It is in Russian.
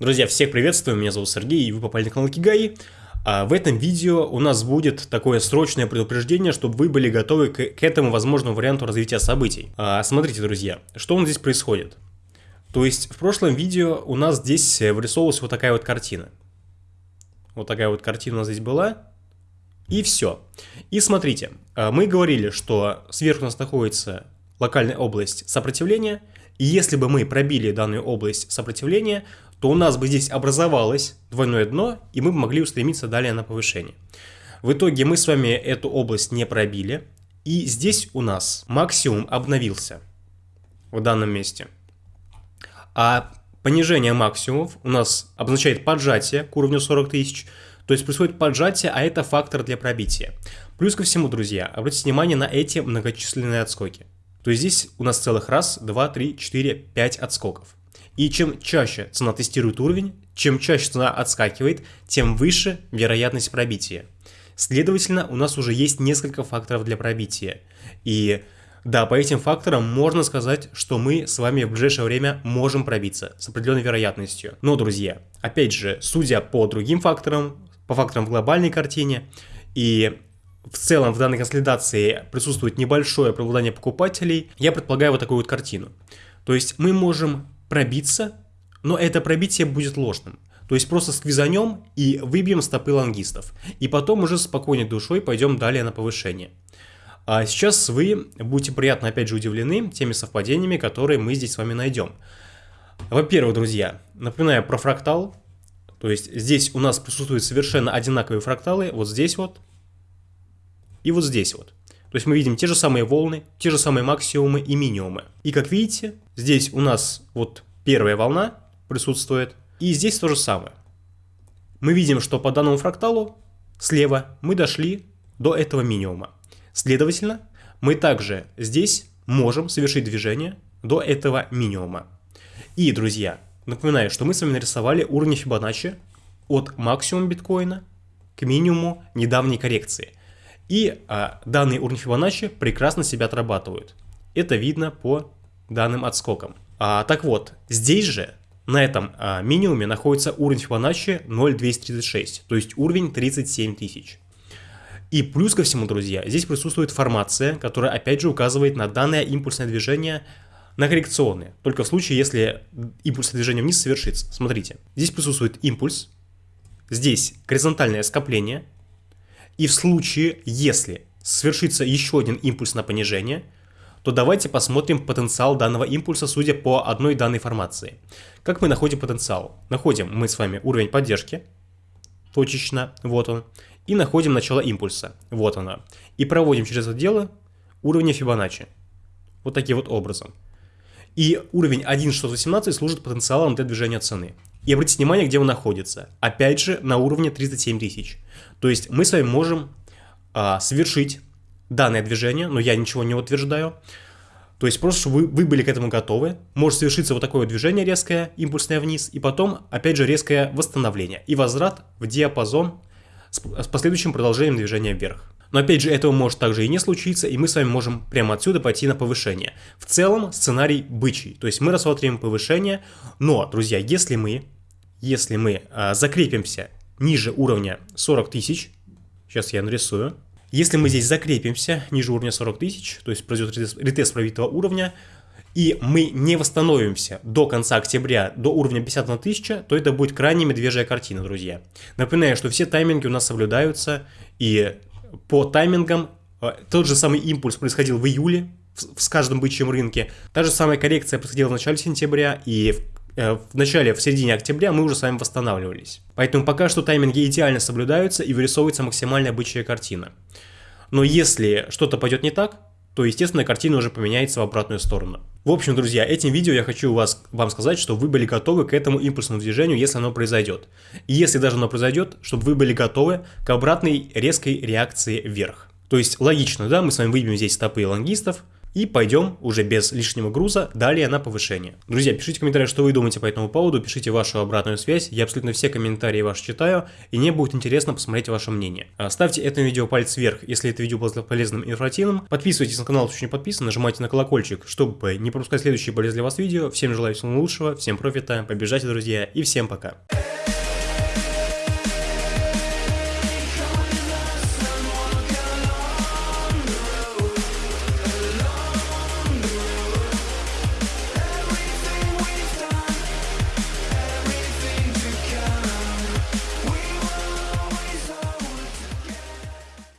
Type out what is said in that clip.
Друзья, всех приветствую, меня зовут Сергей, и вы попали на канал Кигай. А в этом видео у нас будет такое срочное предупреждение, чтобы вы были готовы к, к этому возможному варианту развития событий. А, смотрите, друзья, что у нас здесь происходит. То есть в прошлом видео у нас здесь вырисовывалась вот такая вот картина. Вот такая вот картина у нас здесь была. И все. И смотрите, а, мы говорили, что сверху у нас находится локальная область сопротивления, и если бы мы пробили данную область сопротивления, то у нас бы здесь образовалось двойное дно, и мы бы могли устремиться далее на повышение. В итоге мы с вами эту область не пробили, и здесь у нас максимум обновился в данном месте. А понижение максимумов у нас обозначает поджатие к уровню 40 тысяч, то есть происходит поджатие, а это фактор для пробития. Плюс ко всему, друзья, обратите внимание на эти многочисленные отскоки. То здесь у нас целых раз, два, три, четыре, пять отскоков. И чем чаще цена тестирует уровень, чем чаще цена отскакивает, тем выше вероятность пробития. Следовательно, у нас уже есть несколько факторов для пробития. И да, по этим факторам можно сказать, что мы с вами в ближайшее время можем пробиться с определенной вероятностью. Но, друзья, опять же, судя по другим факторам, по факторам в глобальной картине, и в целом в данной консолидации присутствует небольшое преобладание покупателей, я предполагаю вот такую вот картину. То есть мы можем пробиться, но это пробитие будет ложным. То есть просто сквизанем и выбьем стопы лонгистов. И потом уже спокойной душой пойдем далее на повышение. А сейчас вы будете приятно опять же удивлены теми совпадениями, которые мы здесь с вами найдем. Во-первых, друзья, напоминаю про фрактал. То есть здесь у нас присутствуют совершенно одинаковые фракталы. Вот здесь вот и вот здесь вот. То есть мы видим те же самые волны, те же самые максимумы и минимумы. И как видите, здесь у нас вот первая волна присутствует, и здесь то же самое. Мы видим, что по данному фракталу слева мы дошли до этого минимума. Следовательно, мы также здесь можем совершить движение до этого минимума. И, друзья, напоминаю, что мы с вами нарисовали уровни Фибоначчи от максимума биткоина к минимуму недавней коррекции. И а, данные уровни Фибоначчи прекрасно себя отрабатывают. Это видно по данным отскокам. А, так вот, здесь же на этом а, минимуме находится уровень Фибоначчи 0,236, то есть уровень 37 тысяч. И плюс ко всему, друзья, здесь присутствует формация, которая опять же указывает на данное импульсное движение на коррекционные. Только в случае, если импульсное движение вниз совершится. Смотрите, здесь присутствует импульс, здесь горизонтальное скопление, и в случае, если свершится еще один импульс на понижение, то давайте посмотрим потенциал данного импульса, судя по одной данной формации. Как мы находим потенциал? Находим мы с вами уровень поддержки, точечно, вот он, и находим начало импульса, вот оно. И проводим через это дело уровни Фибоначчи, вот таким вот образом. И уровень 1.618 служит потенциалом для движения цены. И обратите внимание, где он находится. Опять же, на уровне 37 тысяч. То есть мы с вами можем а, совершить данное движение, но я ничего не утверждаю. То есть просто, чтобы вы, вы были к этому готовы, может совершиться вот такое движение резкое, импульсное вниз, и потом, опять же, резкое восстановление и возврат в диапазон с, с последующим продолжением движения вверх. Но опять же, этого может также и не случиться, и мы с вами можем прямо отсюда пойти на повышение. В целом, сценарий бычий, то есть мы рассматриваем повышение, но, друзья, если мы, если мы а, закрепимся ниже уровня 40 тысяч, сейчас я нарисую, если мы здесь закрепимся ниже уровня 40 тысяч, то есть произойдет ретест пробитого уровня, и мы не восстановимся до конца октября до уровня 51 тысяча, то это будет крайне медвежья картина, друзья. Напоминаю, что все тайминги у нас соблюдаются, и по таймингам э, тот же самый импульс происходил в июле, в каждом бычьем рынке. Та же самая коррекция происходила в начале сентября, и в начале, в середине октября мы уже с вами восстанавливались. Поэтому пока что тайминги идеально соблюдаются и вырисовывается максимальная бычья картина. Но если что-то пойдет не так, то, естественно, картина уже поменяется в обратную сторону. В общем, друзья, этим видео я хочу вас, вам сказать, что вы были готовы к этому импульсному движению, если оно произойдет. И если даже оно произойдет, чтобы вы были готовы к обратной резкой реакции вверх. То есть логично, да, мы с вами выбьем здесь стопы лонгистов, и пойдем уже без лишнего груза далее на повышение. Друзья, пишите в комментариях, что вы думаете по этому поводу, пишите вашу обратную связь, я абсолютно все комментарии ваши читаю, и мне будет интересно посмотреть ваше мнение. А, ставьте этому видео палец вверх, если это видео было полезным и информативным, подписывайтесь на канал, если еще не подписан, нажимайте на колокольчик, чтобы не пропускать следующие полезные для вас видео. Всем желаю всего лучшего, всем профита, побежайте, друзья, и всем пока.